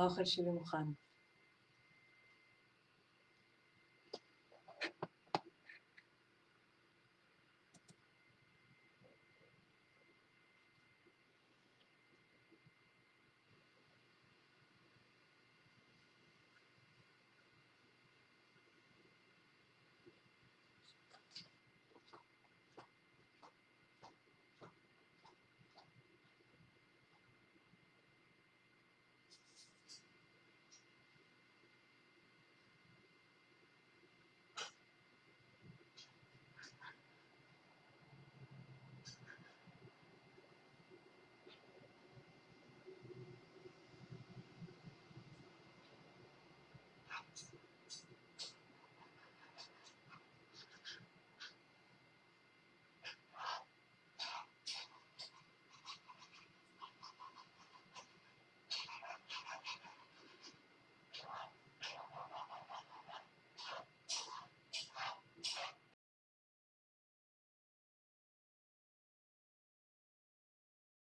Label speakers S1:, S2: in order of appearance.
S1: האוכל שלי מוכן.